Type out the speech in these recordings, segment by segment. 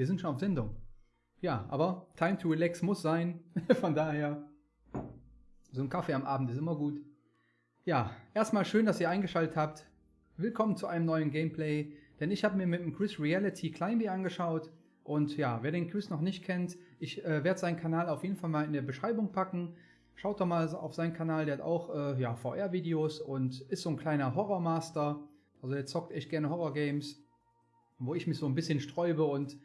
wir sind schon auf Sendung. Ja, aber Time to Relax muss sein. Von daher, so ein Kaffee am Abend ist immer gut. Ja, erstmal schön, dass ihr eingeschaltet habt. Willkommen zu einem neuen Gameplay, denn ich habe mir mit dem Chris Reality Climbee angeschaut. Und ja, wer den Chris noch nicht kennt, ich äh, werde seinen Kanal auf jeden Fall mal in der Beschreibung packen. Schaut doch mal auf seinen Kanal, der hat auch äh, ja, VR-Videos und ist so ein kleiner Horrormaster. Also der zockt echt gerne Horror-Games, wo ich mich so ein bisschen sträube und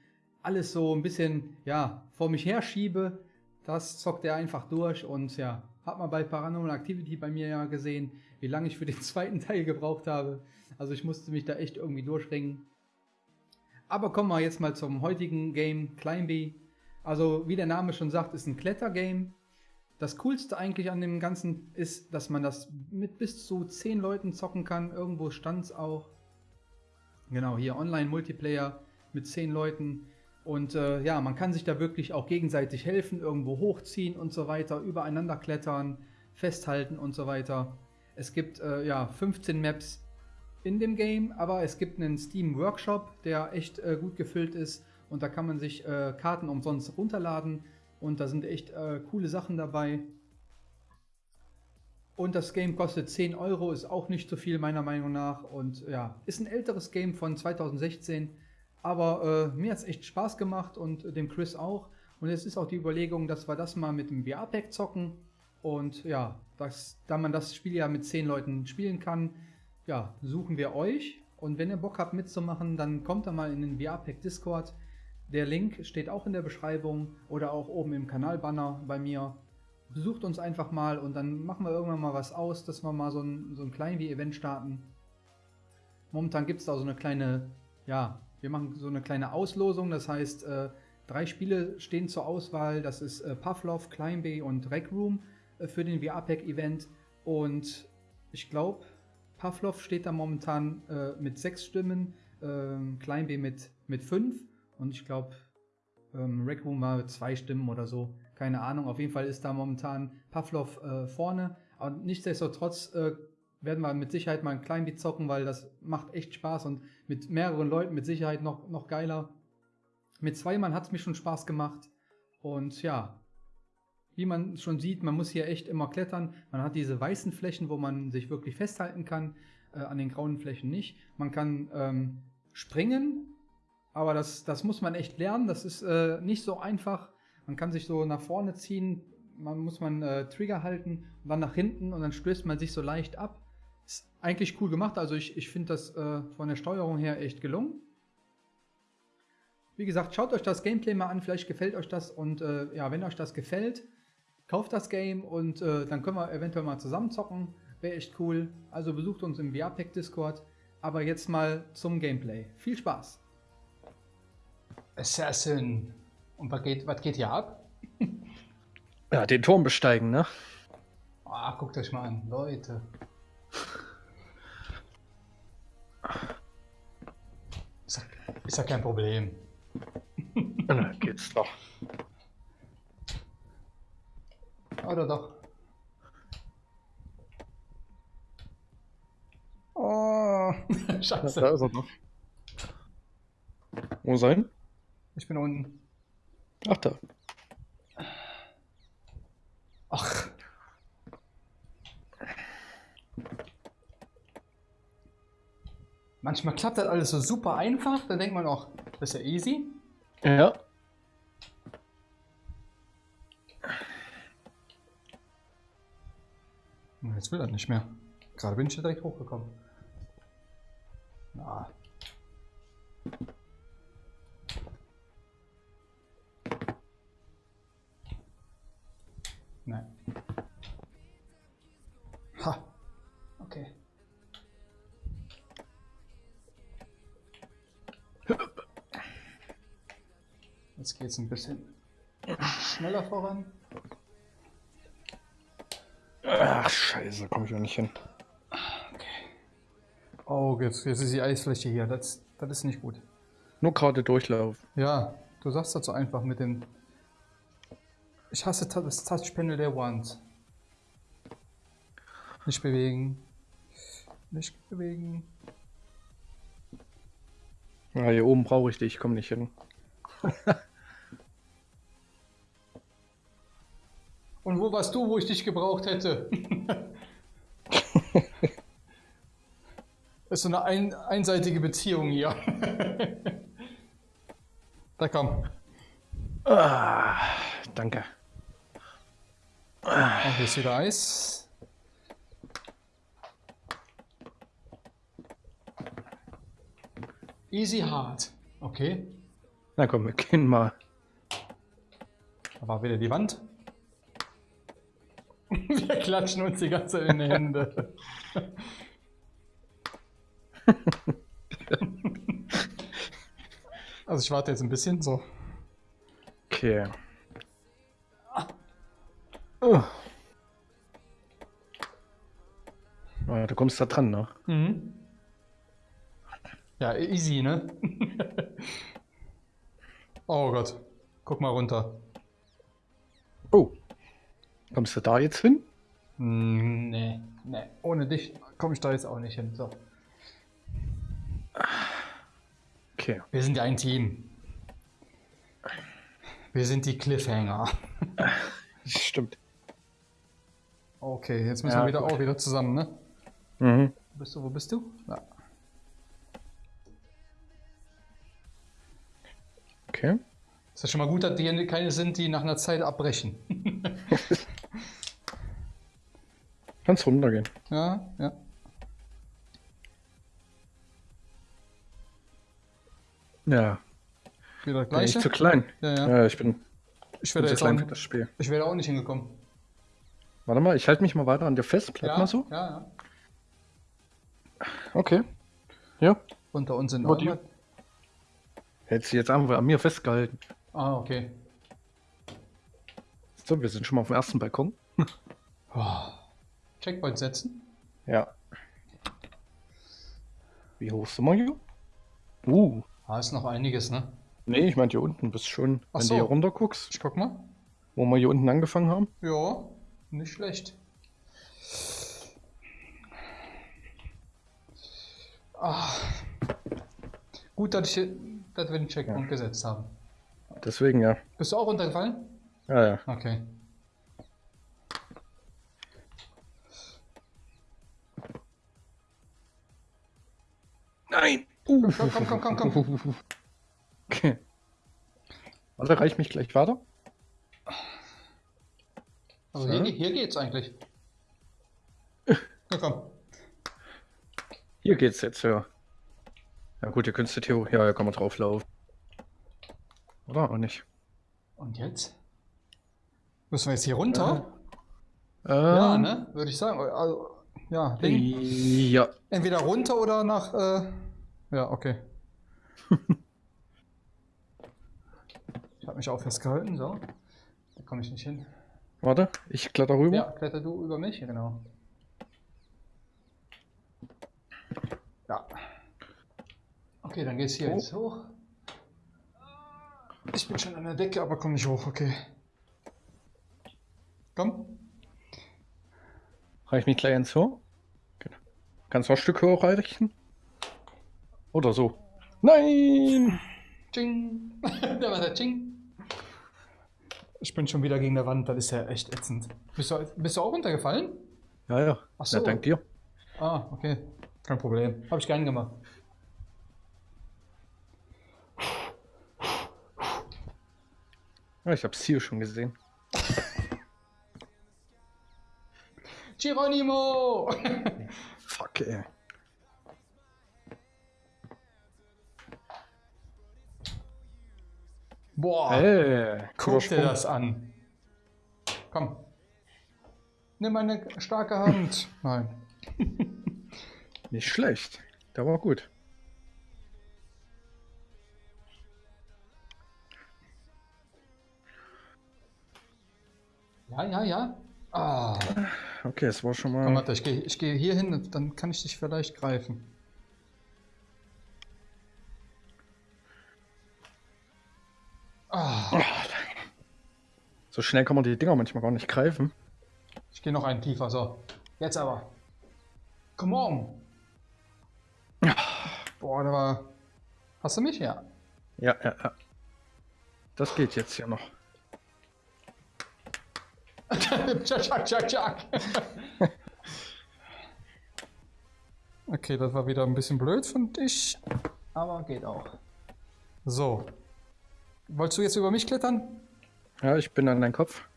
alles so ein bisschen ja, vor mich herschiebe. Das zockt er einfach durch und ja, hat man bei Paranormal Activity bei mir ja gesehen, wie lange ich für den zweiten Teil gebraucht habe. Also ich musste mich da echt irgendwie durchringen. Aber kommen wir jetzt mal zum heutigen Game, Climbee. Also wie der Name schon sagt, ist ein Klettergame. Das Coolste eigentlich an dem Ganzen ist, dass man das mit bis zu 10 Leuten zocken kann. Irgendwo stand es auch. Genau, hier Online-Multiplayer mit 10 Leuten. Und äh, ja, man kann sich da wirklich auch gegenseitig helfen, irgendwo hochziehen und so weiter, übereinander klettern, festhalten und so weiter. Es gibt äh, ja 15 Maps in dem Game, aber es gibt einen Steam Workshop, der echt äh, gut gefüllt ist und da kann man sich äh, Karten umsonst runterladen und da sind echt äh, coole Sachen dabei. Und das Game kostet 10 Euro, ist auch nicht so viel meiner Meinung nach und ja, ist ein älteres Game von 2016 aber äh, mir hat es echt Spaß gemacht und dem Chris auch. Und es ist auch die Überlegung, dass wir das mal mit dem VR-Pack zocken. Und ja, das, da man das Spiel ja mit 10 Leuten spielen kann, ja, suchen wir euch. Und wenn ihr Bock habt mitzumachen, dann kommt da mal in den VR-Pack Discord. Der Link steht auch in der Beschreibung oder auch oben im Kanalbanner bei mir. Besucht uns einfach mal und dann machen wir irgendwann mal was aus, dass wir mal so ein, so ein klein wie Event starten. Momentan gibt es da so eine kleine ja, wir machen so eine kleine Auslosung, das heißt, äh, drei Spiele stehen zur Auswahl. Das ist äh, Pavlov, Climbay und Rec Room äh, für den VR-Pack-Event. Und ich glaube, Pavlov steht da momentan mit sechs Stimmen, ähm, Climbay mit, mit fünf und ich glaube, ähm, Rec Room war zwei Stimmen oder so. Keine Ahnung. Auf jeden Fall ist da momentan Pavlov vorne. Aber nichtsdestotrotz werden wir mit Sicherheit mal ein klein bisschen zocken, weil das macht echt Spaß und mit mehreren Leuten mit Sicherheit noch, noch geiler. Mit zwei Mann hat es mir schon Spaß gemacht. Und ja, wie man schon sieht, man muss hier echt immer klettern. Man hat diese weißen Flächen, wo man sich wirklich festhalten kann, äh, an den grauen Flächen nicht. Man kann ähm, springen, aber das, das muss man echt lernen. Das ist äh, nicht so einfach. Man kann sich so nach vorne ziehen, man muss man äh, Trigger halten und dann nach hinten und dann stößt man sich so leicht ab. Ist eigentlich cool gemacht, also ich, ich finde das äh, von der Steuerung her echt gelungen. Wie gesagt, schaut euch das Gameplay mal an, vielleicht gefällt euch das und äh, ja, wenn euch das gefällt, kauft das Game und äh, dann können wir eventuell mal zusammen zocken. Wäre echt cool. Also besucht uns im VR-Pack Discord. Aber jetzt mal zum Gameplay. Viel Spaß! Assassin. Und was geht, was geht hier ab? ja, den Turm besteigen, ne? Ah, guckt euch mal an, Leute. Ist ja, kein Problem. Na, geht's doch. Oder doch? Oh, scheiße. Da ist er noch. Wo sein? Ich bin unten. Ach, da. Ach. Manchmal klappt das alles so super einfach, dann denkt man auch, das ist ja easy. Ja. Jetzt will er nicht mehr. Gerade bin ich ja direkt hochgekommen. Na. Jetzt geht es ein bisschen schneller voran. Ach, scheiße, komme ich auch nicht hin. Okay. Oh, jetzt, jetzt ist die Eisfläche hier. Das, das ist nicht gut. Nur gerade Durchlauf. Ja, du sagst das so einfach mit dem... Ich hasse das Touchpanel der Wand. Nicht bewegen. Nicht bewegen. Ja, hier oben brauche ich dich, ich komme nicht hin. wo warst du, wo ich dich gebraucht hätte? Das ist so eine ein, einseitige Beziehung hier. da komm. Ah, danke. Und hier ist wieder Eis. Easy hard. Okay. Na komm, wir gehen mal. Da war wieder die Wand. Wir klatschen uns die ganze Zeit in die Hände. also ich warte jetzt ein bisschen so. Okay. Oh. Ah, du kommst da dran, ne? Mhm. Ja, easy, ne? oh Gott. Guck mal runter. Oh. Kommst du da jetzt hin? Mm, Nee, nee. Ohne dich komme ich da jetzt auch nicht hin. So. Okay. Wir sind ja ein Team. Wir sind die Cliffhanger. Stimmt. Okay, jetzt müssen Ja, wir wieder gut. auch wieder zusammen, ne? Mhm. Wo bist du? Wo bist du? Ja. Okay. Ist ja schon mal gut, dass die keine sind, die nach einer Zeit abbrechen. Kannst runtergehen. ja, ja. Ja. Wieder Bin ich zu klein. Ja, ja. Ja, ich bin, Ich zu jetzt klein für das Spiel. ich wäre auch nicht hingekommen. Warte mal, ich halte mich mal weiter an dir fest. Bleib ja, mal so. Ja, ja. Okay. Ja. Unter uns die- immer. Hättest du jetzt einfach an mir festgehalten. Ah, okay. So, wir sind schon mal auf dem ersten Balkon. Oh. Checkpoint setzen. Ja. Wie hoch sind wir hier? Uh. Ah, ist noch einiges, ne? Nee, ich meine hier unten bist schon, Ach wenn so. du hier runter guckst, Ich guck mal. wo wir hier unten angefangen haben. Ja, nicht schlecht. Ah. Gut, dass, ich, dass wir den Checkpoint gesetzt haben. Deswegen ja. Bist du auch runtergefallen? Ja, ja. Okay. Nein! Komm, komm, komm, komm, komm. Okay. Warte, reich mich gleich weiter. Also So. hier, hier geht's eigentlich. Ja, komm. Hier geht's jetzt, ja. Ja gut, hier könntest du Theo. Ja, hier kann man drauf laufen. Oder auch nicht? Und jetzt? Müssen wir jetzt hier runter? Äh, Ja, ne? Würde ich sagen. Also, ja, Ding. Ja. Entweder runter oder nach. Äh, ja, okay. ich habe mich auch festgehalten, so. Da komme ich nicht hin. Warte, ich kletter rüber. Ja, kletter du über mich, genau. Ja. Okay, dann geht's hier Oh. jetzt hoch. Ich bin schon an der Decke, aber komm nicht hoch, okay. Komm. Reich mich gleich ins Hoch. Genau. Kannst du ein Stück höher reichen? Oder so. Nein! Ching. da war der Ching. Ich bin schon wieder gegen der Wand, das ist ja echt ätzend. Bist du, bist du auch runtergefallen? Ja, ja. Ach so. Ja, dank dir. Ah, okay. Kein Problem. Habe ich gern gemacht. Ja, ich hab's hier schon gesehen. Geronimo! Fuck, ey. Boah, Ey, guck dir das an. Komm. Nimm meine starke Hand. Nein. Nicht schlecht. Der war gut. Ja, ja, ja. Ah. Okay, es war schon Komm, mal. warte, ich gehe ich geh hier hin, dann kann ich dich vielleicht greifen. Ah, So schnell kann man die Dinger manchmal gar nicht greifen. ich gehe noch einen tiefer, so. Jetzt aber. Come on. Boah, da war... Hast du mich? Ja. Ja, ja, ja. Das geht jetzt hier noch. Tschak, tschak, tschak. Okay, das war wieder ein bisschen blöd von dich. Aber geht auch. So. Wolltest du jetzt über mich klettern? Ja, ich bin an deinem Kopf.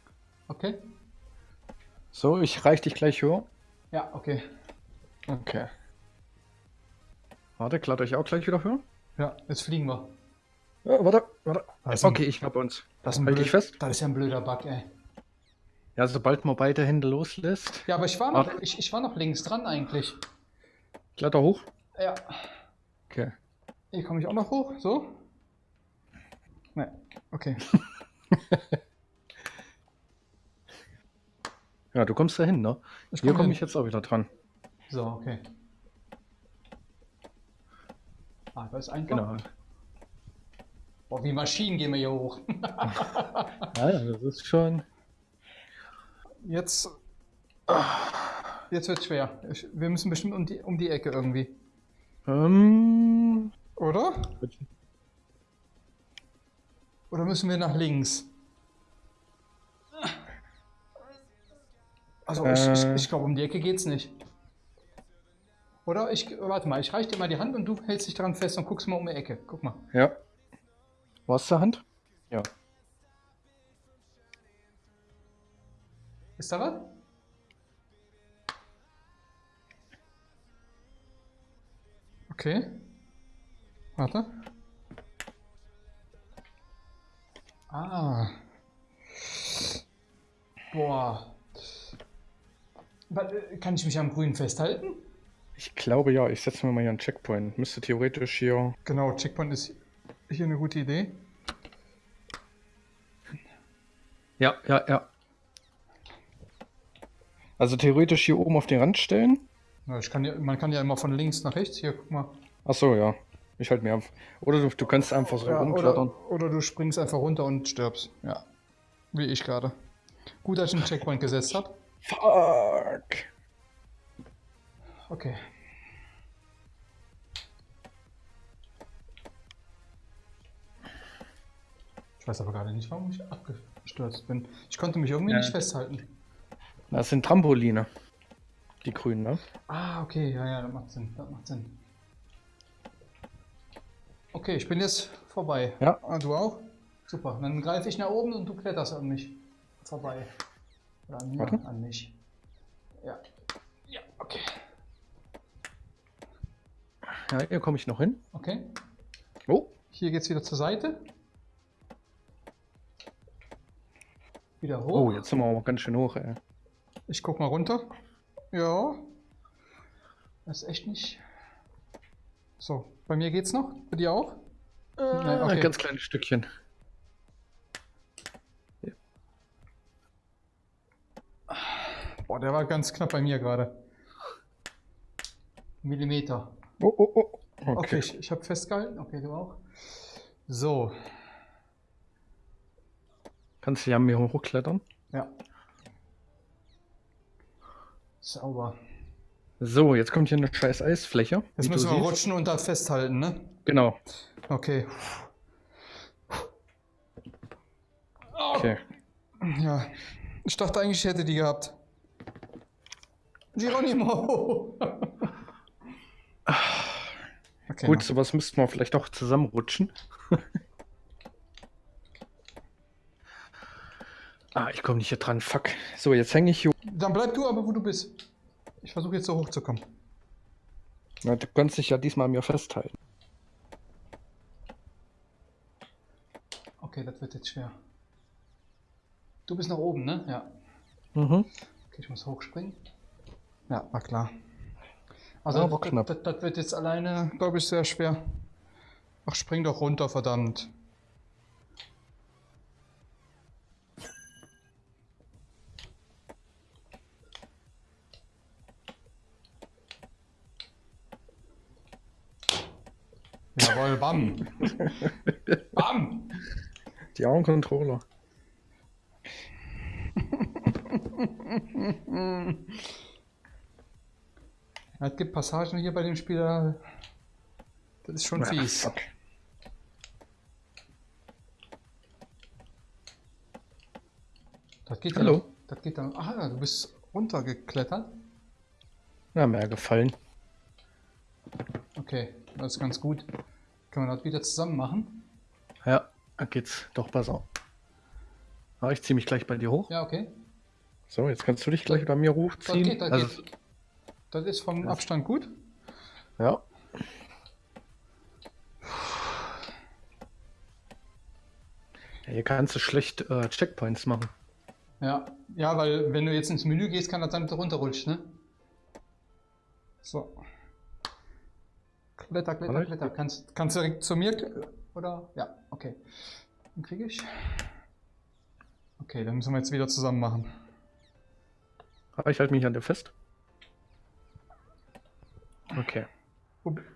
Okay. So, ich reich dich gleich höher. Ja, okay. Okay. Warte, kletter ich auch gleich wieder höher? Ja, jetzt fliegen wir. Ja, warte, warte. Okay, ich hab uns. Das ist, ein Halt blöd, dich fest. das ist ja ein blöder Bug, ey. Ja, sobald man beide Hände loslässt. Ja, aber ich war noch, ich, ich war noch links dran eigentlich. Kletter hoch. Ja. Okay. Hier komme ich auch noch hoch. So? Ne, okay. Ja, du kommst dahin, ne? Ich Hier komm komme hin. ich jetzt auch wieder dran. So, okay. Ah, das ist einfach. Genau. Boah, wie Maschinen gehen wir hier hoch. Ja, das ist schon. Jetzt. Jetzt wird schwer. Ich, wir müssen bestimmt um die, um die Ecke irgendwie. Ähm, Oder? Oder müssen wir nach links? Also ich, ich, Äh. ich glaube, um die Ecke geht's nicht. Oder? Ich, warte mal, ich reiche dir mal die Hand und du hältst dich dran fest und guckst mal um die Ecke. Guck mal. ja. Hast du Hand? Ja. Ist da was? Okay. Warte. Ah. Boah. Warte, Kann ich mich am Grün festhalten? Ich glaube ja, ich setze mir mal hier einen Checkpoint. Müsste theoretisch hier. Genau, Checkpoint ist hier eine gute Idee. Ja, ja, ja. Also theoretisch hier oben auf den Rand stellen. Ja, ich kann ja, man kann ja immer von links nach rechts. Hier, guck mal. Ach so, ja. Ich halte mir auf. Oder du, du kannst einfach so Ja, rumklettern. oder, oder du springst einfach runter und stirbst. Ja. Wie ich gerade. Gut, dass ich einen Checkpoint gesetzt habe. Fuck. Okay. Ich weiß aber gerade nicht, warum ich abgestürzt bin. Ich konnte mich irgendwie Ja. nicht festhalten. Das sind Trampoline. Die grünen, ne? Ah, okay, ja, ja, das macht Sinn. Das macht Sinn. Okay, ich bin jetzt vorbei. Ja. Ah, du auch? Super. Dann greife ich nach oben und du kletterst an mich vorbei. Oder an Warte. an mich. Ja. Ja, okay. Ja, hier komme ich noch hin. Okay. Oh. Hier geht's wieder zur Seite. Wieder hoch. Oh, jetzt sind wir aber ganz schön hoch, ey. Ich guck mal runter. Ja. Das ist echt nicht. So, bei mir geht's noch. Bei dir auch? Nein, okay. Ein ganz kleines Stückchen. Boah, der war ganz knapp bei mir gerade. Millimeter. Oh, oh, oh. Okay, Okay. ich, ich habe festgehalten. Okay, du auch. So, Kannst du ja mir hochklettern. ja. Sauber. So, jetzt kommt hier eine scheiß Eisfläche. Jetzt müssen wir siehst. rutschen und da festhalten, ne? Genau. Okay. Okay. Ja. Ich dachte eigentlich, ich hätte die gehabt. Geronimo! okay, Gut, noch. sowas müssten wir vielleicht auch zusammenrutschen. ah, ich komme nicht hier dran. Fuck. So, jetzt hänge ich hier. Dann bleib du aber, wo du bist. Ich versuche jetzt so hochzukommen. Na, du kannst dich ja diesmal an mir festhalten. Okay, das wird jetzt schwer. Du bist nach oben, ne? Ja. Mhm. Okay, ich muss hochspringen. Ja, war klar. Also, Aber das, knapp. das, das wird jetzt alleine, glaube ich, sehr schwer. Ach, spring doch runter, verdammt. Jawohl, bam. bam. Die Augencontroller. Es gibt Passagen hier bei dem Spieler. Das ist schon fies. fuck. Das geht ja Hallo. noch- Das geht dann. Ah, ja, du bist runtergeklettert. Na, mehr gefallen. Okay, das ist ganz gut. Können wir das wieder zusammen machen? Ja, da geht's doch besser. Ja, ich zieh mich gleich bei dir hoch. Ja, okay. So, jetzt kannst du dich gleich bei mir Das hochziehen. geht, das also, geht. Das ist vom Abstand gut. Ja. ja. Hier kannst du schlecht äh, Checkpoints machen. Ja. ja, weil wenn du jetzt ins Menü gehst, kann das sein, dass du runterrutscht, ne? So. Kletter, kletter, kletter. Kannst, kannst du direkt zu mir? Oder? Ja, okay. Dann kriege ich. Okay, dann müssen wir jetzt wieder zusammen machen. Aber ich halte mich an dir fest. Okay.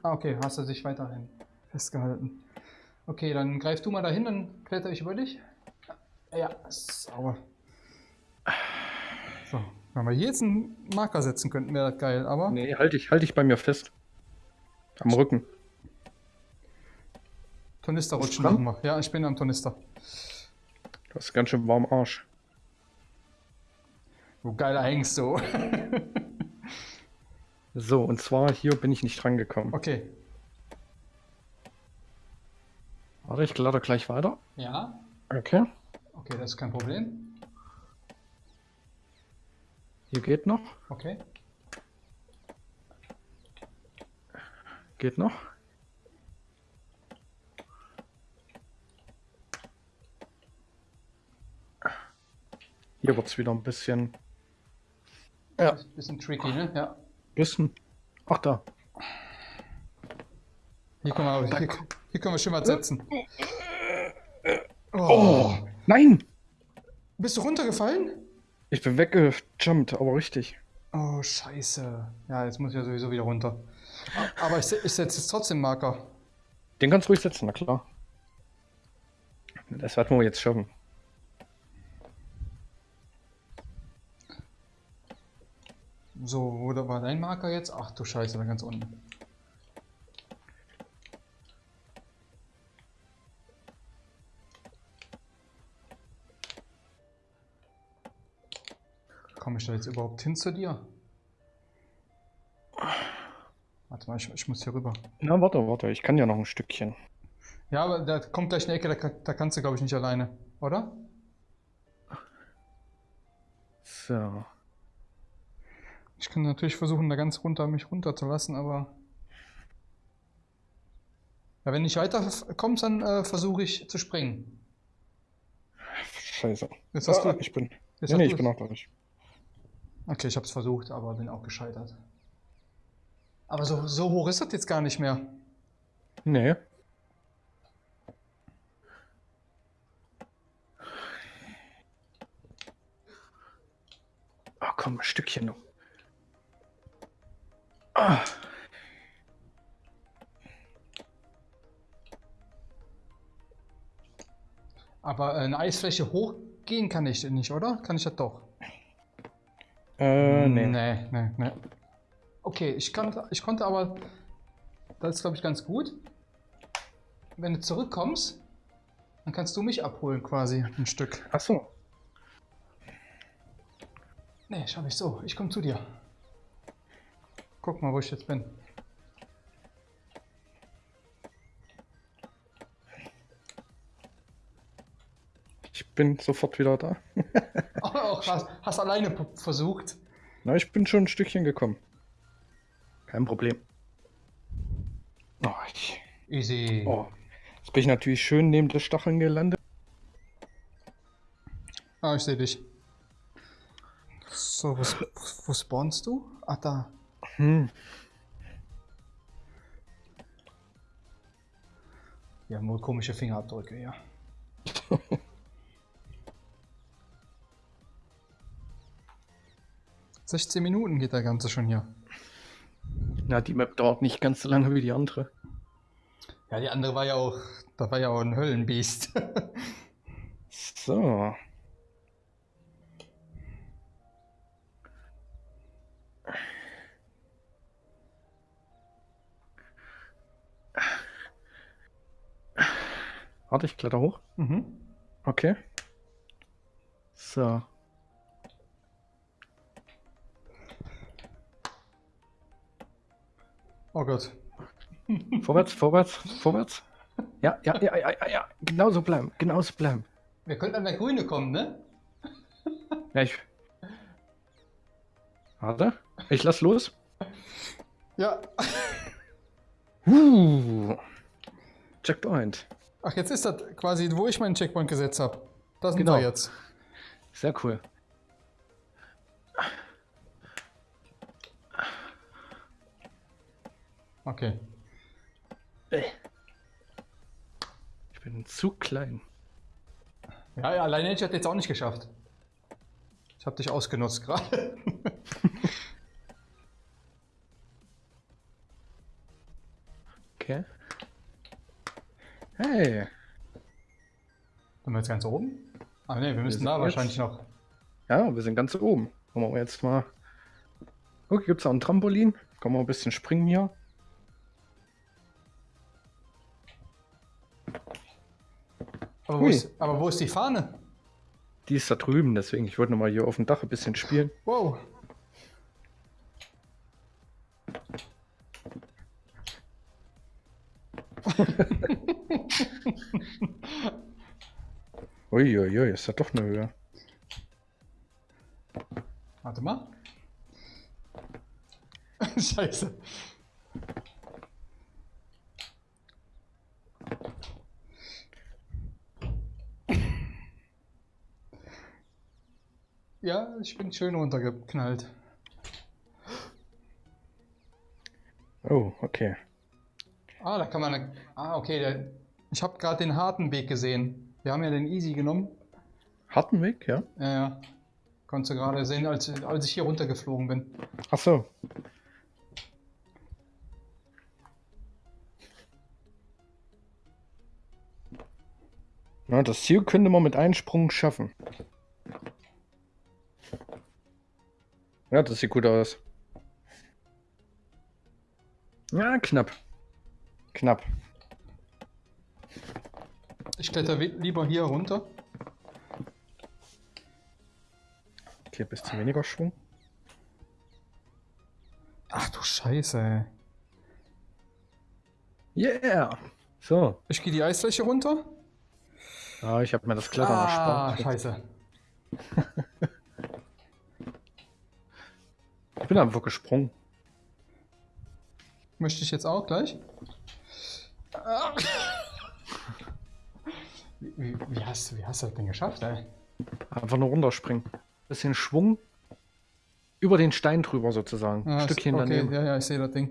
Ah, okay, hast du dich weiterhin festgehalten. Okay, dann greif du mal dahin, dann kletter ich über dich. Ja, sauber. So, wenn wir hier jetzt einen Marker setzen könnten, wäre das geil, aber. Nee, halt dich, halt dich bei mir fest. Am Rücken. Tornister rutschen wir. Ja, ich bin am Tornister. Du hast ganz schön warm Arsch. Du geiler hängst so. So, und zwar hier bin ich nicht dran gekommen. okay. Warte, ich lade gleich weiter. Ja. Okay. Okay, das ist kein Problem. Hier geht noch. Okay. Geht noch. Hier wird es wieder ein bisschen. Ja, Bisschen tricky, ne? Ja. bisschen. Ach da. Hier können wir, hier, hier können wir schon mal setzen. Oh, nein! Bist du runtergefallen? Ich bin weggejumpt, aber richtig. Oh, scheiße. Ja, jetzt muss ich ja sowieso wieder runter. Aber ich, ich setze jetzt trotzdem Marker. Den kannst du ruhig setzen, na klar. Das werden wir jetzt schaffen. So, wo war dein Marker jetzt? Ach du Scheiße, da ganz unten. Komme ich da jetzt überhaupt hin zu dir? Warte mal, ich, ich muss hier rüber. Na, warte, warte, ich kann ja noch ein Stückchen. Ja, aber da kommt gleich eine Ecke, da, da kannst du, glaube ich, nicht alleine, oder? So. Ich kann natürlich versuchen, da ganz runter mich runterzulassen, aber. Ja, wenn nicht weiter kommst, dann äh, versuche ich zu springen. Scheiße. Jetzt hast Ah, du. ich bin. Jetzt Nee, nee, ich bin auch gleich. Okay, ich habe es versucht, aber bin auch gescheitert. Aber so, so hoch ist das jetzt gar nicht mehr. Nee. Oh, komm, ein Stückchen noch. Ah, Aber äh, eine Eisfläche hochgehen kann ich nicht, oder? Kann ich das doch? Äh, nee. Nee, nee, nee. Okay, ich, kann, ich konnte aber. Das ist, glaube ich, ganz gut. Wenn du zurückkommst, dann kannst du mich abholen, quasi. Ein Stück. Ach so. Nee, schau ich so. Ich komme zu dir. Guck mal, wo ich jetzt bin. Bin sofort wieder da. Auch hast, hast alleine versucht. Na, ich bin schon ein Stückchen gekommen. Kein Problem. Oh, ich, Easy. oh. Jetzt bin ich natürlich schön neben der Stacheln gelandet. Ah, ich sehe dich. So, wo, wo spawnst du? Ah, da. Hm. Wir haben wohl komische Fingerabdrücke, ja. Sechzehn Minuten geht der Ganze schon hier. Na, die Map dauert nicht ganz so lange wie die andere. Ja, die andere war ja auch, da war ja auch ein Höllenbiest. So. Warte, ich kletter hoch. mhm. Okay. So. Oh Gott. Vorwärts, vorwärts, vorwärts. Ja, ja, ja, ja, ja, ja. Genauso bleiben, genauso bleiben. Wir könnten an der Grüne kommen, ne? Ja, ich. Warte. Ich lass los. Ja. Uh. Checkpoint. Ach, jetzt ist das quasi, wo ich meinen Checkpoint gesetzt habe. Da sind Genau. wir jetzt. Sehr cool. Okay. Ich bin zu klein. Ja, ja, alleine hätte ich das jetzt auch nicht geschafft. Ich habe dich ausgenutzt gerade. Okay. Hey. Sind wir jetzt ganz oben? Ah ne, wir müssen sind da jetzt- wahrscheinlich noch. Ja, wir sind ganz oben. Wollen wir jetzt mal. Okay, gibt es auch ein Trampolin? Können wir ein bisschen springen hier? Wo, ist, aber wo ist die Fahne? Die ist da drüben, deswegen. Ich wollte noch mal hier auf dem Dach ein bisschen spielen. Wow. Uiuiui, ist da doch eine Höhe. Warte mal. Scheiße. Ja, ich bin schön runtergeknallt. Oh, okay. Ah, da kann man. eine- Ah, okay. Der, ich habe gerade den harten Weg gesehen. Wir haben ja den Easy genommen. Harten Weg, ja? Ja, ja. Konntest du gerade sehen, als, als ich hier runtergeflogen bin. Ach so. Na, das Ziel könnte man mit einem Sprung schaffen. Ja, das sieht gut aus. Ja, knapp. Knapp. Ich kletter lieber hier runter. Okay, bisschen weniger Schwung. Ach du Scheiße. Yeah! So. Ich gehe die Eisfläche runter. Ja, ich habe mir das Klettern ah, erspart. scheiße. Ich bin einfach gesprungen. Möchte ich jetzt auch gleich? Wie, wie, wie, hast, du- wie hast du das denn geschafft, ey? Einfach nur runterspringen. Bisschen Schwung. Über den Stein drüber sozusagen. Ah, Ein Stückchen okay, daneben. Ja, ja, ich sehe das Ding.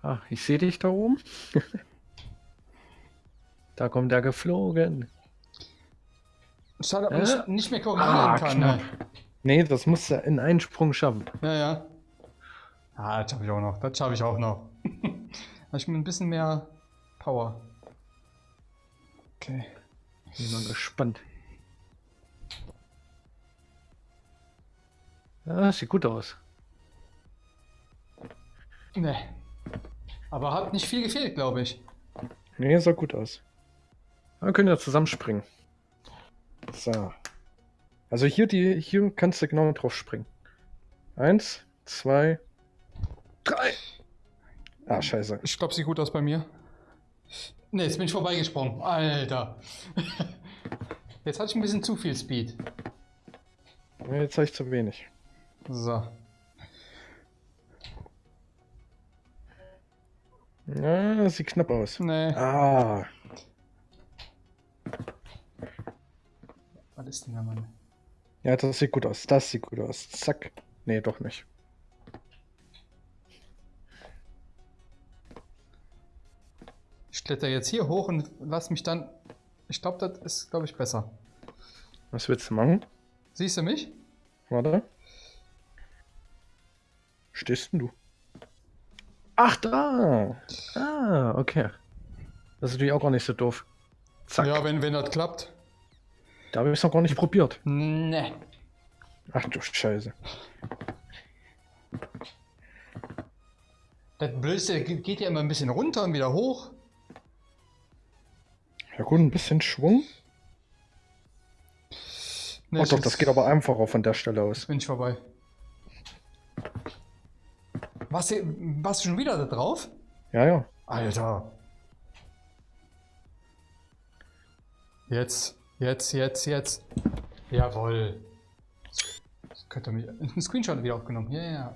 Ah, ich sehe dich da oben. da kommt er geflogen. Schade, Äh? ich nicht mehr korrigieren Ah, kann. knapp. Ne? Nee, das musst du in einen Sprung schaffen. Ja, ja. Ah, das schaffe ich auch noch. Das schaffe ich auch noch. Habe ich mit ein bisschen mehr Power. Okay. Bin mal gespannt. Ja, sieht gut aus. Ne. Aber hat nicht viel gefehlt, glaube ich. Nee, sah gut aus. Wir können ja zusammenspringen. So. Also hier, die, hier kannst du genau drauf springen. Eins, zwei, drei. Ah, scheiße. Ich glaube, sieht gut aus bei mir. Ne, jetzt bin ich vorbeigesprungen. Alter. Jetzt hatte ich ein bisschen zu viel Speed. Ja, Jetzt habe ich zu wenig. So. Ja, das sieht knapp aus. Ne. Ah, ist denn Mann? ja, das sieht gut aus. Das sieht gut aus. Zack. Nee, doch nicht. Ich kletter jetzt hier hoch und lass mich dann. Ich glaube, das ist, glaube ich, besser. Was willst du machen? Siehst du mich? Warte. Stehst denn du? Ach, da! Ah, okay. Das ist natürlich auch gar nicht so doof. Zack. Ja, wenn, wenn das klappt. Da habe ich es noch gar nicht probiert. Ne. Ach du Scheiße. Das Blödste ge- geht ja immer ein bisschen runter und wieder hoch. Ja gut, ein bisschen Schwung. Nee, oh doch, das geht aber einfacher von der Stelle aus. Bin ich vorbei. Was, warst du schon wieder da drauf? Ja, ja. Alter. Jetzt, jetzt, jetzt, jetzt. Jawohl. Das könnte mich. Ein Screenshot wieder aufgenommen. Ja, ja.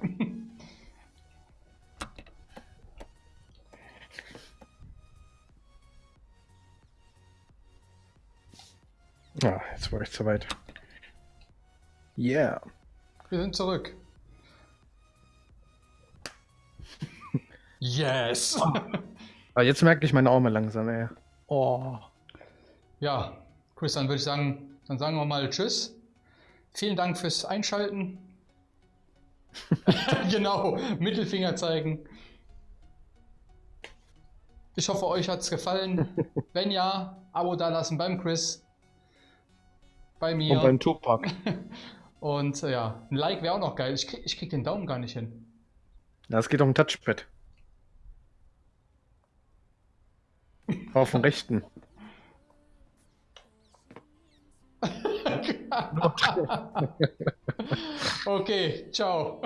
Ja, jetzt war ich zu weit. Yeah. Wir sind zurück. Yes! Aber jetzt merke ich meine Arme langsam, ey. Oh. Ja, Chris, dann würde ich sagen, dann sagen wir mal Tschüss. Vielen Dank fürs Einschalten. genau, Mittelfinger zeigen. Ich hoffe, euch hat es gefallen. Wenn ja, Abo dalassen beim Chris. Bei mir. Und beim Tupac. Und äh, ja, ein Like wäre auch noch geil. Ich krieg, ich krieg den Daumen gar nicht hin. Ja, es geht um Touchpad. Auf dem rechten. okay, ciao.